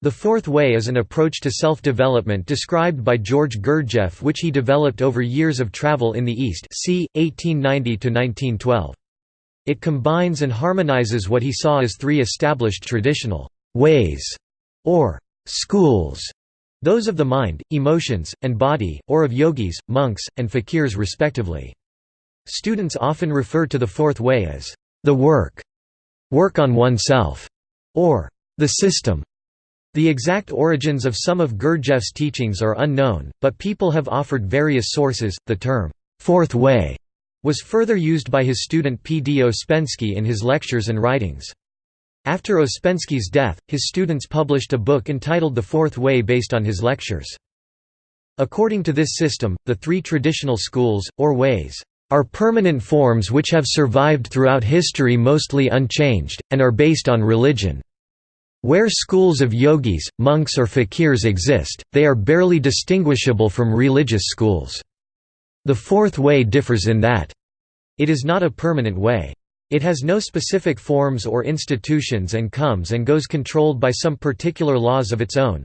The Fourth Way is an approach to self-development described by George Gurdjieff which he developed over years of travel in the East c. 1890–1912. It combines and harmonizes what he saw as three established traditional «ways» or «schools», those of the mind, emotions, and body, or of yogis, monks, and fakirs respectively. Students often refer to the Fourth Way as «the work», «work on oneself», or «the system». The exact origins of some of Gurdjieff's teachings are unknown, but people have offered various sources. The term, Fourth Way, was further used by his student P. D. Ouspensky in his lectures and writings. After Ouspensky's death, his students published a book entitled The Fourth Way based on his lectures. According to this system, the three traditional schools, or ways, are permanent forms which have survived throughout history mostly unchanged, and are based on religion. Where schools of yogis, monks or fakirs exist, they are barely distinguishable from religious schools. The fourth way differs in that it is not a permanent way. It has no specific forms or institutions and comes and goes controlled by some particular laws of its own.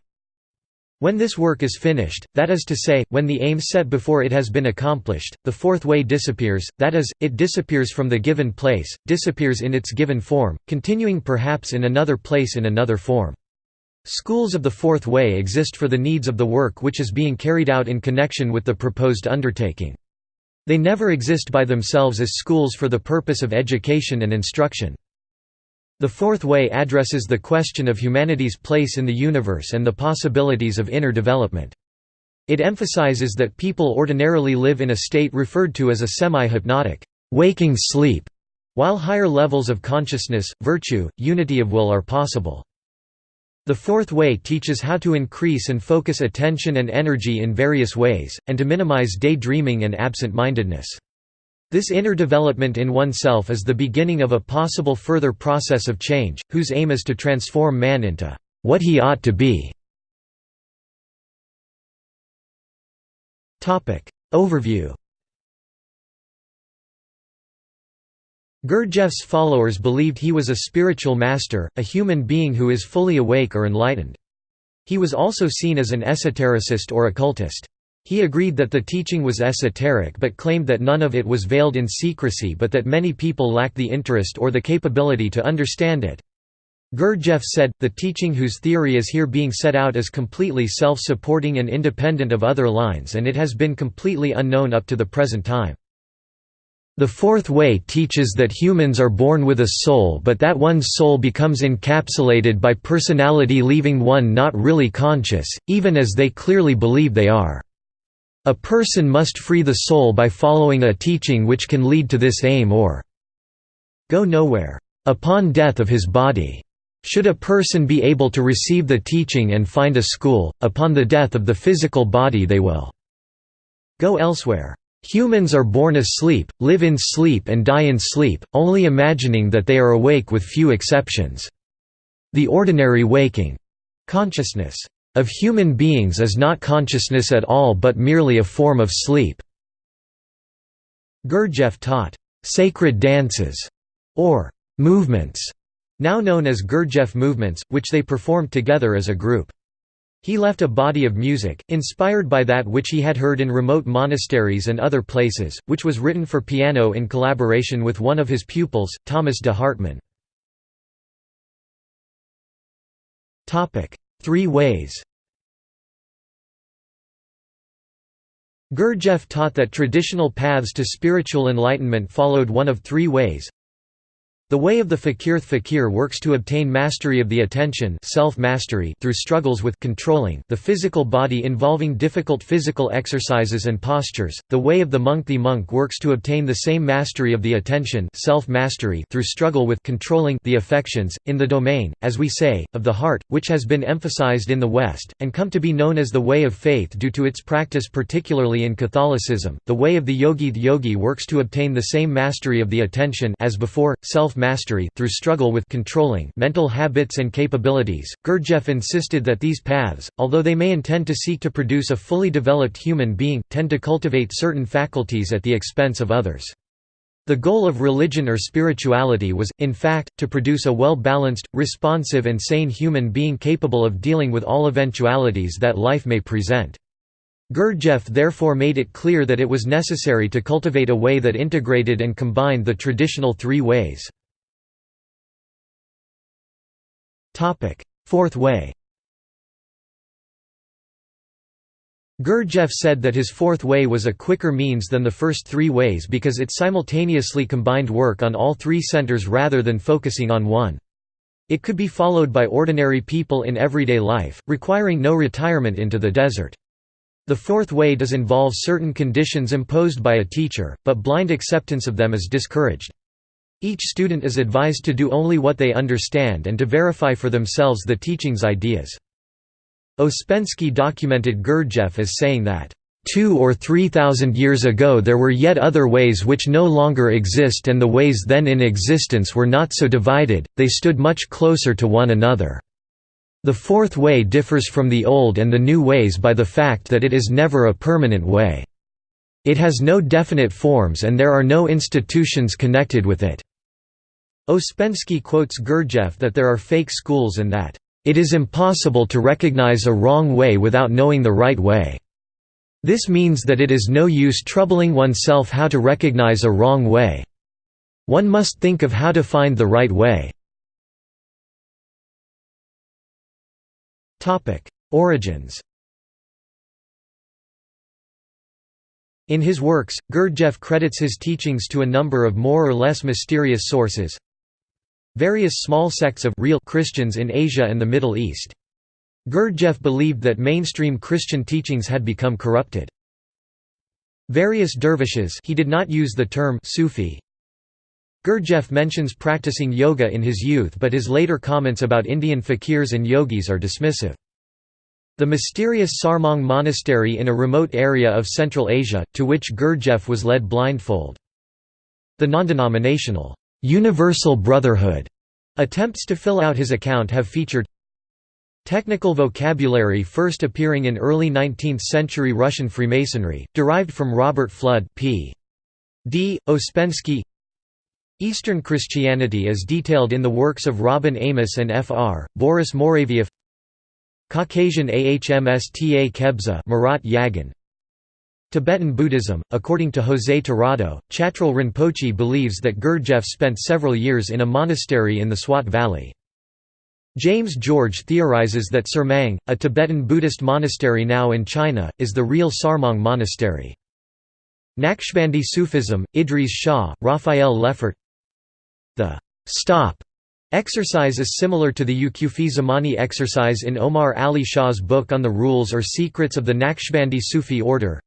When this work is finished, that is to say, when the aim set before it has been accomplished, the fourth way disappears, that is, it disappears from the given place, disappears in its given form, continuing perhaps in another place in another form. Schools of the fourth way exist for the needs of the work which is being carried out in connection with the proposed undertaking. They never exist by themselves as schools for the purpose of education and instruction. The Fourth Way addresses the question of humanity's place in the universe and the possibilities of inner development. It emphasizes that people ordinarily live in a state referred to as a semi-hypnotic, waking sleep, while higher levels of consciousness, virtue, unity of will are possible. The Fourth Way teaches how to increase and focus attention and energy in various ways, and to minimize daydreaming and absent-mindedness. This inner development in oneself is the beginning of a possible further process of change, whose aim is to transform man into what he ought to be. Overview Gurdjieff's followers believed he was a spiritual master, a human being who is fully awake or enlightened. He was also seen as an esotericist or occultist. He agreed that the teaching was esoteric but claimed that none of it was veiled in secrecy but that many people lacked the interest or the capability to understand it. Gurdjieff said, the teaching whose theory is here being set out is completely self-supporting and independent of other lines and it has been completely unknown up to the present time. The fourth way teaches that humans are born with a soul but that one's soul becomes encapsulated by personality leaving one not really conscious, even as they clearly believe they are. A person must free the soul by following a teaching which can lead to this aim or go nowhere. Upon death of his body. Should a person be able to receive the teaching and find a school, upon the death of the physical body they will go elsewhere. Humans are born asleep, live in sleep and die in sleep, only imagining that they are awake with few exceptions. The ordinary waking consciousness of human beings is not consciousness at all but merely a form of sleep." Gurdjieff taught, "...sacred dances", or "...movements", now known as Gurdjieff movements, which they performed together as a group. He left a body of music, inspired by that which he had heard in remote monasteries and other places, which was written for piano in collaboration with one of his pupils, Thomas de Hartmann. Three ways. Gurdjieff taught that traditional paths to spiritual enlightenment followed one of three ways the way of the fakir fakir works to obtain mastery of the attention self-mastery through struggles with controlling the physical body involving difficult physical exercises and postures. The way of the monk the monk works to obtain the same mastery of the attention self-mastery through struggle with controlling the affections, in the domain, as we say, of the heart, which has been emphasized in the West, and come to be known as the way of faith due to its practice particularly in Catholicism. The way of the yogi the yogi works to obtain the same mastery of the attention as before, self mastery through struggle with controlling mental habits and capabilities. Gurdjieff insisted that these paths, although they may intend to seek to produce a fully developed human being, tend to cultivate certain faculties at the expense of others. The goal of religion or spirituality was, in fact, to produce a well-balanced, responsive and sane human being capable of dealing with all eventualities that life may present. Gurdjieff therefore made it clear that it was necessary to cultivate a way that integrated and combined the traditional three ways. Fourth way Gurdjieff said that his fourth way was a quicker means than the first three ways because it simultaneously combined work on all three centers rather than focusing on one. It could be followed by ordinary people in everyday life, requiring no retirement into the desert. The fourth way does involve certain conditions imposed by a teacher, but blind acceptance of them is discouraged. Each student is advised to do only what they understand and to verify for themselves the teaching's ideas. Ouspensky documented Gurdjieff as saying that, Two or three thousand years ago there were yet other ways which no longer exist and the ways then in existence were not so divided, they stood much closer to one another. The fourth way differs from the old and the new ways by the fact that it is never a permanent way. It has no definite forms and there are no institutions connected with it. Ouspensky quotes Gurdjieff that there are fake schools and that it is impossible to recognize a wrong way without knowing the right way. This means that it is no use troubling oneself how to recognize a wrong way. One must think of how to find the right way. Origins In his works, Gurdjieff credits his teachings to a number of more or less mysterious sources, Various small sects of real Christians in Asia and the Middle East. Gurdjieff believed that mainstream Christian teachings had become corrupted. Various dervishes he did not use the term Sufi. Gurdjieff mentions practicing yoga in his youth but his later comments about Indian fakirs and yogis are dismissive. The mysterious Sarmang monastery in a remote area of Central Asia, to which Gurdjieff was led blindfold. The non-denominational Universal Brotherhood attempts to fill out his account have featured Technical vocabulary first appearing in early 19th-century Russian Freemasonry, derived from Robert Fludd p. D. Ouspensky Eastern Christianity as detailed in the works of Robin Amos and Fr. Boris Mouravieff Caucasian Ahmsta Kebza Marat Yagan Tibetan Buddhism, according to José Tirado, Chatral Rinpoche believes that Gurdjieff spent several years in a monastery in the Swat Valley. James George theorizes that Surmang, a Tibetan Buddhist monastery now in China, is the real Sarmang monastery. Naqshbandi Sufism, Idries Shah, Raphael Lefort The stop exercise is similar to the Wuqufi Zamani exercise in Omar Ali Shah's book on the rules or secrets of the Naqshbandi Sufi order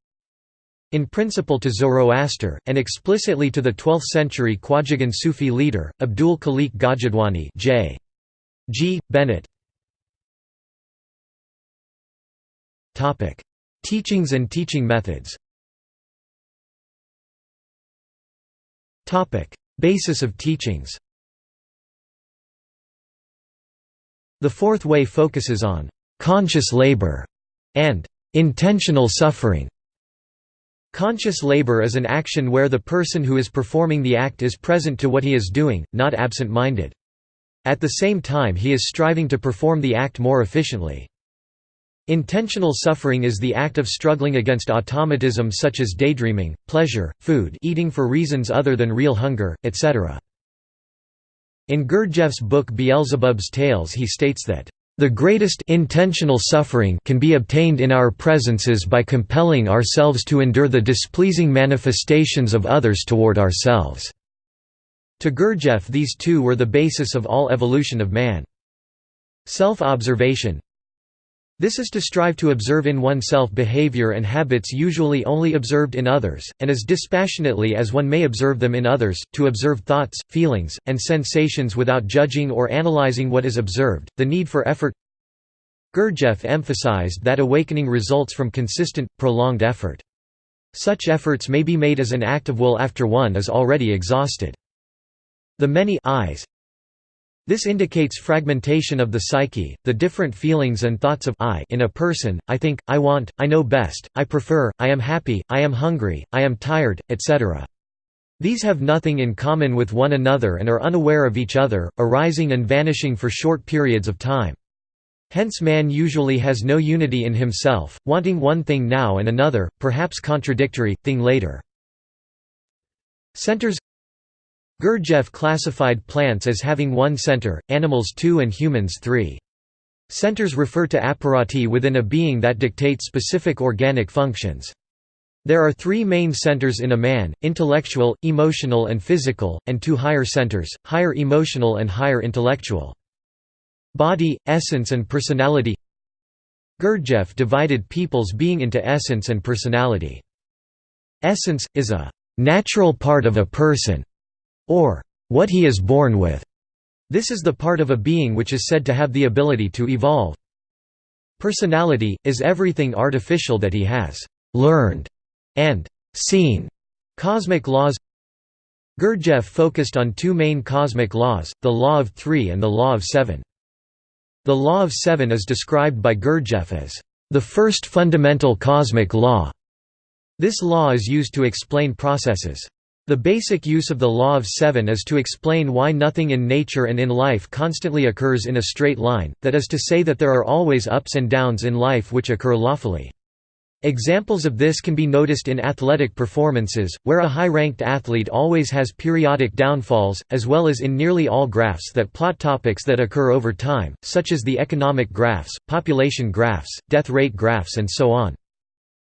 in principle to Zoroaster, and explicitly to the 12th-century Khwajagan Sufi leader, Abdul Khalik Gajadwani J. G. Bennett. Teachings and teaching methods Basis of teachings The fourth way focuses on «conscious labor» and «intentional suffering» Conscious labor is an action where the person who is performing the act is present to what he is doing, not absent-minded. At the same time he is striving to perform the act more efficiently. Intentional suffering is the act of struggling against automatism such as daydreaming, pleasure, food eating for reasons other than real hunger, etc. In Gurdjieff's book Beelzebub's Tales he states that the greatest intentional suffering can be obtained in our presences by compelling ourselves to endure the displeasing manifestations of others toward ourselves." To Gurdjieff these two were the basis of all evolution of man. Self-observation This is to strive to observe in oneself behavior and habits usually only observed in others, and as dispassionately as one may observe them in others, to observe thoughts, feelings, and sensations without judging or analyzing what is observed, the need for effort Gurdjieff emphasized that awakening results from consistent, prolonged effort. Such efforts may be made as an act of will after one is already exhausted. The many eyes this indicates fragmentation of the psyche, the different feelings and thoughts of I in a person, I think, I want, I know best, I prefer, I am happy, I am hungry, I am tired, etc. These have nothing in common with one another and are unaware of each other, arising and vanishing for short periods of time. Hence man usually has no unity in himself, wanting one thing now and another, perhaps contradictory, thing later. Centers Gurdjieff classified plants as having one center, animals two and humans three. Centers refer to apparati within a being that dictate specific organic functions. There are three main centers in a man, intellectual, emotional and physical, and two higher centers, higher emotional and higher intellectual. Body, essence and personality Gurdjieff divided people's being into essence and personality. Essence, is a «natural part of a person» or «what he is born with». This is the part of a being which is said to have the ability to evolve. Personality, is everything artificial that he has «learned» and seen cosmic laws Gurdjieff focused on two main cosmic laws, the law of three and the law of seven. The law of seven is described by Gurdjieff as the first fundamental cosmic law. This law is used to explain processes. The basic use of the law of seven is to explain why nothing in nature and in life constantly occurs in a straight line, that is to say that there are always ups and downs in life which occur lawfully. Examples of this can be noticed in athletic performances, where a high-ranked athlete always has periodic downfalls, as well as in nearly all graphs that plot topics that occur over time, such as the economic graphs, population graphs, death rate graphs and so on.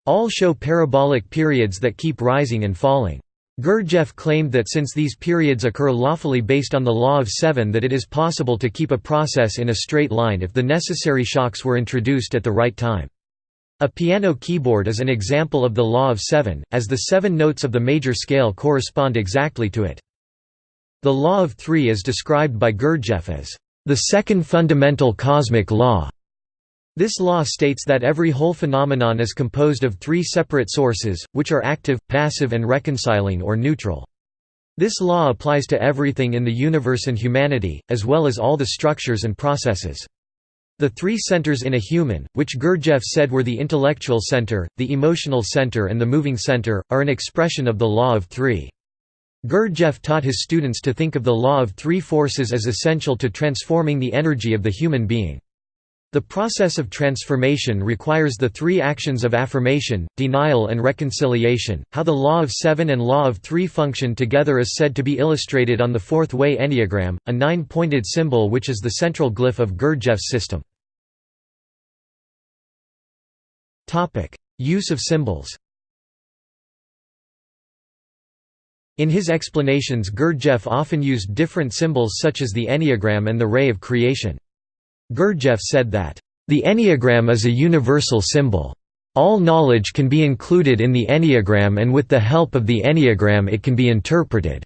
All show parabolic periods that keep rising and falling. Gurdjieff claimed that since these periods occur lawfully based on the law of seven that it is possible to keep a process in a straight line if the necessary shocks were introduced at the right time. A piano keyboard is an example of the law of seven, as the seven notes of the major scale correspond exactly to it. The law of three is described by Gurdjieff as the second fundamental cosmic law. This law states that every whole phenomenon is composed of three separate sources, which are active, passive and reconciling or neutral. This law applies to everything in the universe and humanity, as well as all the structures and processes. The three centers in a human, which Gurdjieff said were the intellectual center, the emotional center and the moving center, are an expression of the law of three. Gurdjieff taught his students to think of the law of three forces as essential to transforming the energy of the human being. The process of transformation requires the three actions of affirmation, denial and reconciliation. How the law of seven and law of three function together is said to be illustrated on the fourth way enneagram, a nine-pointed symbol which is the central glyph of Gurdjieff's system. Use of symbols In his explanations Gurdjieff often used different symbols such as the enneagram and the ray of creation. Gurdjieff said that, "...the enneagram is a universal symbol. All knowledge can be included in the enneagram and with the help of the enneagram it can be interpreted.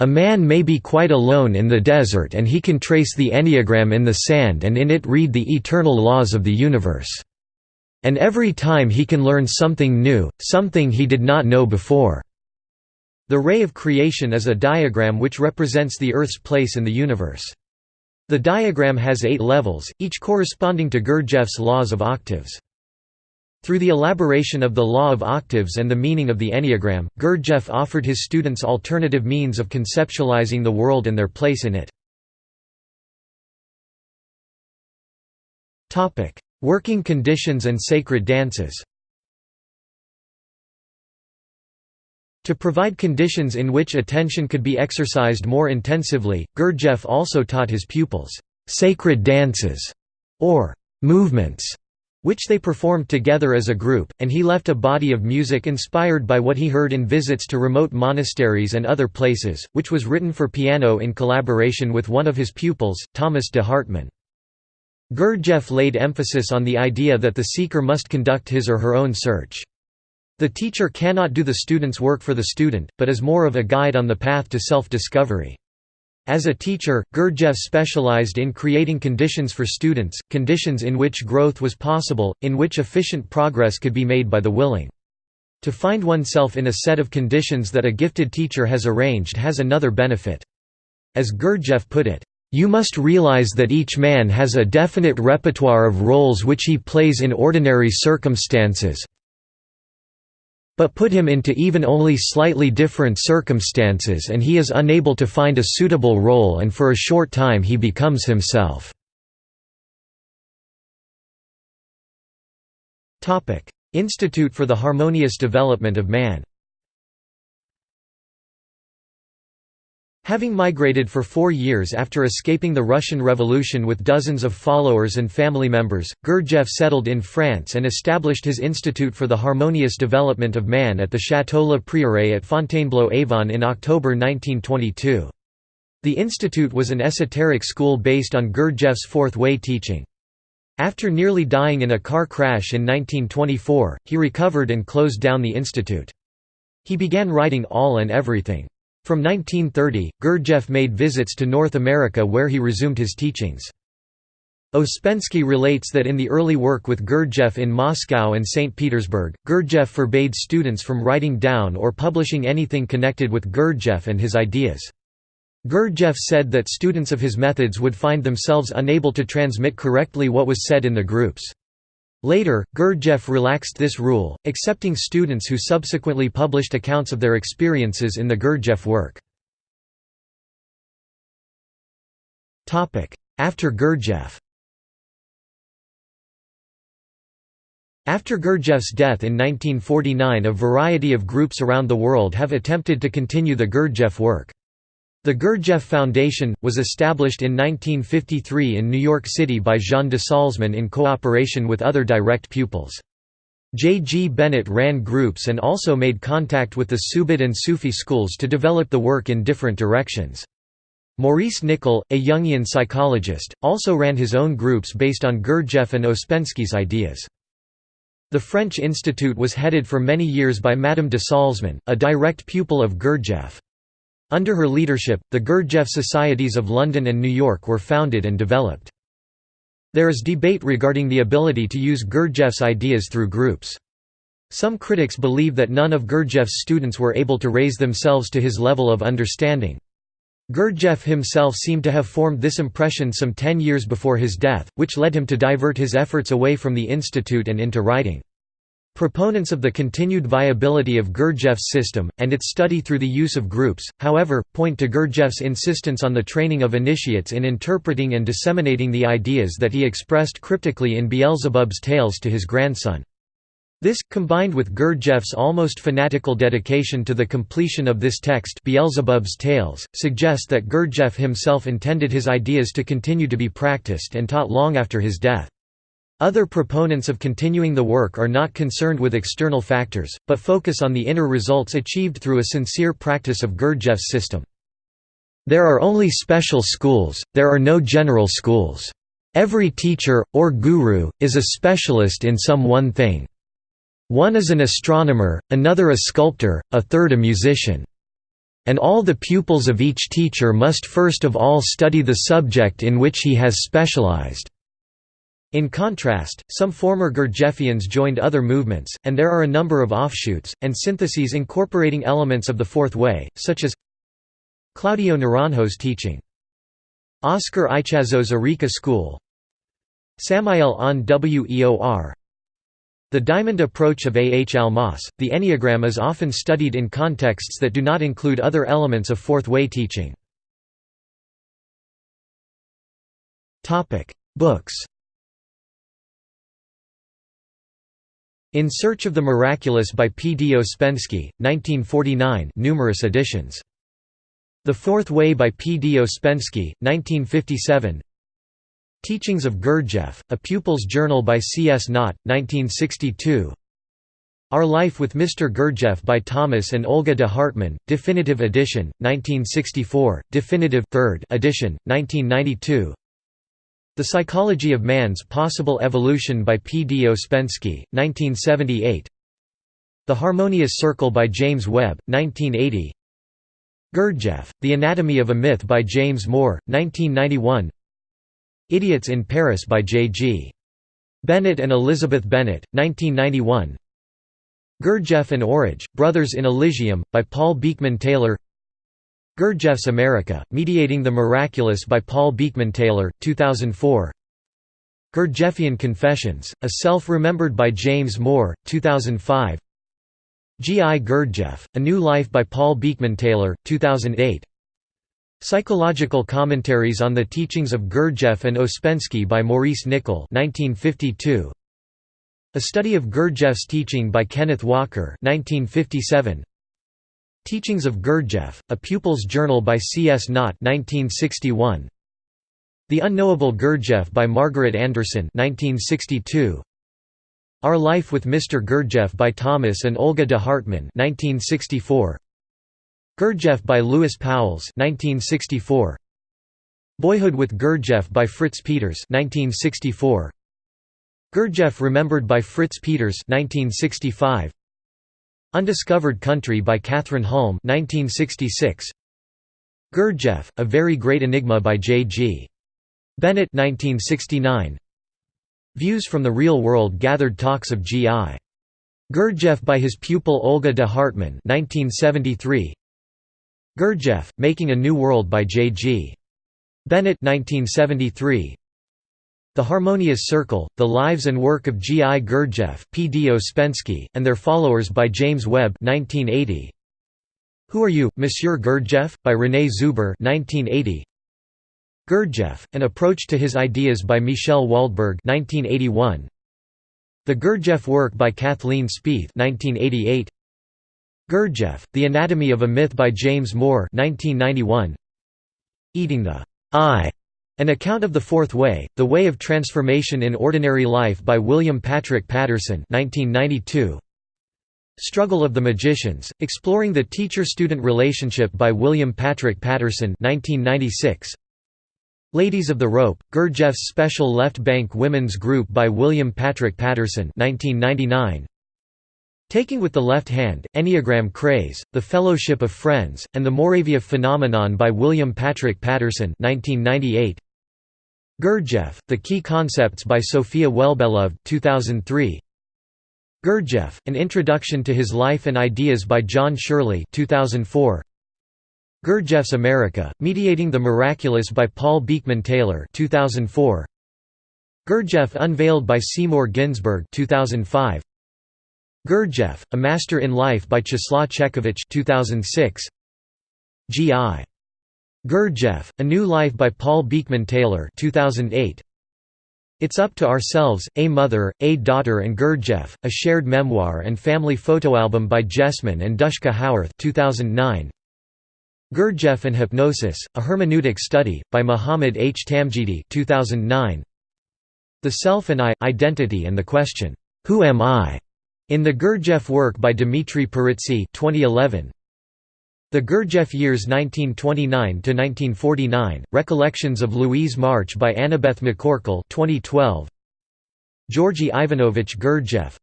A man may be quite alone in the desert and he can trace the enneagram in the sand and in it read the eternal laws of the universe. And every time he can learn something new, something he did not know before." The ray of creation is a diagram which represents the Earth's place in the universe. The diagram has eight levels, each corresponding to Gurdjieff's laws of octaves. Through the elaboration of the law of octaves and the meaning of the enneagram, Gurdjieff offered his students alternative means of conceptualizing the world and their place in it. Working conditions and sacred dances To provide conditions in which attention could be exercised more intensively, Gurdjieff also taught his pupils, "...sacred dances", or "...movements", which they performed together as a group, and he left a body of music inspired by what he heard in visits to remote monasteries and other places, which was written for piano in collaboration with one of his pupils, Thomas de Hartmann. Gurdjieff laid emphasis on the idea that the seeker must conduct his or her own search. The teacher cannot do the student's work for the student, but is more of a guide on the path to self-discovery. As a teacher, Gurdjieff specialized in creating conditions for students, conditions in which growth was possible, in which efficient progress could be made by the willing. To find oneself in a set of conditions that a gifted teacher has arranged has another benefit. As Gurdjieff put it, you must realize that each man has a definite repertoire of roles which he plays in ordinary circumstances, but put him into even only slightly different circumstances and he is unable to find a suitable role and for a short time he becomes himself." Institute for the Harmonious Development of Man Having migrated for four years after escaping the Russian Revolution with dozens of followers and family members, Gurdjieff settled in France and established his Institute for the Harmonious Development of Man at the Château Le Prieuré at Fontainebleau-Avon in October 1922. The institute was an esoteric school based on Gurdjieff's Fourth Way teaching. After nearly dying in a car crash in 1924, he recovered and closed down the institute. He began writing All and Everything. From 1930, Gurdjieff made visits to North America where he resumed his teachings. Ouspensky relates that in the early work with Gurdjieff in Moscow and St. Petersburg, Gurdjieff forbade students from writing down or publishing anything connected with Gurdjieff and his ideas. Gurdjieff said that students of his methods would find themselves unable to transmit correctly what was said in the groups. Later, Gurdjieff relaxed this rule, accepting students who subsequently published accounts of their experiences in the Gurdjieff work. After Gurdjieff After Gurdjieff's death in 1949 a variety of groups around the world have attempted to continue the Gurdjieff work. The Gurdjieff Foundation, was established in 1953 in New York City by Jean de Salzmann in cooperation with other direct pupils. J. G. Bennett ran groups and also made contact with the Subud and Sufi schools to develop the work in different directions. Maurice Nicoll, a Jungian psychologist, also ran his own groups based on Gurdjieff and Ouspensky's ideas. The French Institute was headed for many years by Madame de Salzmann, a direct pupil of Gurdjieff. Under her leadership, the Gurdjieff Societies of London and New York were founded and developed. There is debate regarding the ability to use Gurdjieff's ideas through groups. Some critics believe that none of Gurdjieff's students were able to raise themselves to his level of understanding. Gurdjieff himself seemed to have formed this impression some ten years before his death, which led him to divert his efforts away from the institute and into writing. Proponents of the continued viability of Gurdjieff's system, and its study through the use of groups, however, point to Gurdjieff's insistence on the training of initiates in interpreting and disseminating the ideas that he expressed cryptically in Beelzebub's tales to his grandson. This, combined with Gurdjieff's almost fanatical dedication to the completion of this text Beelzebub's Tales, suggest that Gurdjieff himself intended his ideas to continue to be practiced and taught long after his death. Other proponents of continuing the work are not concerned with external factors, but focus on the inner results achieved through a sincere practice of Gurdjieff's system. There are only special schools, there are no general schools. Every teacher, or guru, is a specialist in some one thing. One is an astronomer, another a sculptor, a third a musician. And all the pupils of each teacher must first of all study the subject in which he has specialized. In contrast, some former Gurdjieffians joined other movements, and there are a number of offshoots, and syntheses incorporating elements of the Fourth Way, such as Claudio Naranjo's teaching. Oscar Ichazo's Arica School Samael Aun Weor The diamond approach of A. H. Almaas, the Enneagram is often studied in contexts that do not include other elements of Fourth Way teaching. Books In Search of the Miraculous by P. D. Ouspensky, 1949 numerous editions. The Fourth Way by P. D. Ouspensky, 1957 Teachings of Gurdjieff, A Pupil's Journal by C. S. Knott, 1962 Our Life with Mr. Gurdjieff by Thomas and Olga de Hartmann, Definitive Edition, 1964, Definitive 3rd edition, 1992 the Psychology of Man's Possible Evolution by P. D. Ouspensky, 1978 The Harmonious Circle by James Webb, 1980 Gurdjieff, The Anatomy of a Myth by James Moore, 1991 Idiots in Paris by J. G. Bennett and Elizabeth Bennett, 1991 Gurdjieff and Orage, Brothers in Elysium, by Paul Beekman Taylor Gurdjieff's America, Mediating the Miraculous by Paul Beekman Taylor, 2004 Gurdjieffian Confessions, A Self Remembered by James Moore, 2005 G. I. Gurdjieff, A New Life by Paul Beekman Taylor, 2008 Psychological Commentaries on the Teachings of Gurdjieff and Ouspensky by Maurice Nicoll 1952. A Study of Gurdjieff's Teaching by Kenneth Walker 1957. Teachings of Gurdjieff, A Pupil's Journal by C. S. Knott 1961. The Unknowable Gurdjieff by Margaret Anderson 1962. Our Life with Mr. Gurdjieff by Thomas and Olga de Hartmann 1964. Gurdjieff by Louis Pauwels 1964. Boyhood with Gurdjieff by Fritz Peters 1964. Gurdjieff Remembered by Fritz Peters 1965. Undiscovered Country by Kathryn Hulme 1966. Gurdjieff, A Very Great Enigma by J. G. Bennett 1969. Views from the Real World Gathered Talks of G.I. Gurdjieff by his pupil Olga de Hartmann 1973. Gurdjieff, Making a New World by J. G. Bennett 1973. The Harmonious Circle, The Lives and Work of G. I. Gurdjieff, P. D. Ouspensky, and Their Followers by James Webb 1980. Who Are You, Monsieur Gurdjieff? by René Zuber 1980. Gurdjieff, An Approach to His Ideas by Michel Waldberg 1981. The Gurdjieff Work by Kathleen Speeth 1988. Gurdjieff, The Anatomy of a Myth by James Moore 1991. Eating the I, An Account of the Fourth Way, The Way of Transformation in Ordinary Life by William Patrick Patterson 1992. Struggle of the Magicians, Exploring the Teacher-Student Relationship by William Patrick Patterson 1996. Ladies of the Rope, Gurdjieff's Special Left Bank Women's Group by William Patrick Patterson 1999. Taking with the Left Hand, Enneagram Craze, The Fellowship of Friends, and the Mouravieff Phenomenon by William Patrick Patterson 1998. Gurdjieff, The Key Concepts by Sophia Wellbeloved 2003. Gurdjieff, An Introduction to His Life and Ideas by John Shirley 2004. Gurdjieff's America, Mediating the Miraculous by Paul Beekman Taylor 2004. Gurdjieff Unveiled by Seymour Ginsburg 2005. Gurdjieff, A Master in Life by Czeslaw Czechovic 2006. G.I. Gurdjieff, A New Life by Paul Beekman Taylor 2008. It's Up to Ourselves, A Mother, A Daughter and Gurdjieff, A Shared Memoir and Family Photoalbum by Jessamine and Dushka Howarth 2009. Gurdjieff and Hypnosis, A Hermeneutic Study, by Muhammad H. Tamdgidi 2009. The Self and I, Identity and the Question, Who am I? in the Gurdjieff work by Dimitri Peretzi 2011. The Gurdjieff Years 1929–1949, Recollections of Louise March by Annabeth McCorkle 2012. Georgy Ivanovich Gurdjieff.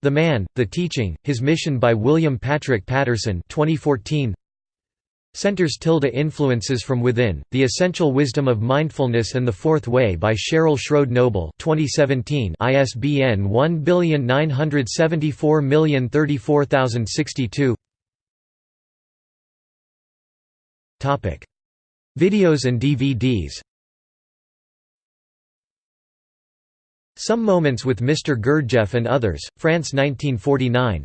The Man, The Teaching, His Mission by William Patrick Patterson 2014. Centers tilde Influences from Within, The Essential Wisdom of Mindfulness and the Fourth Way by Cheryl Schroed Noble 2017 ISBN 1974034062 Videos and DVDs Some Moments with Mr. Gurdjieff and Others, France 1949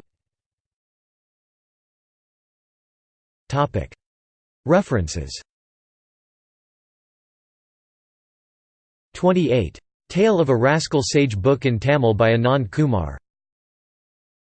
References. 28. Tale of a Rascal Sage book in Tamil by Anand Kumar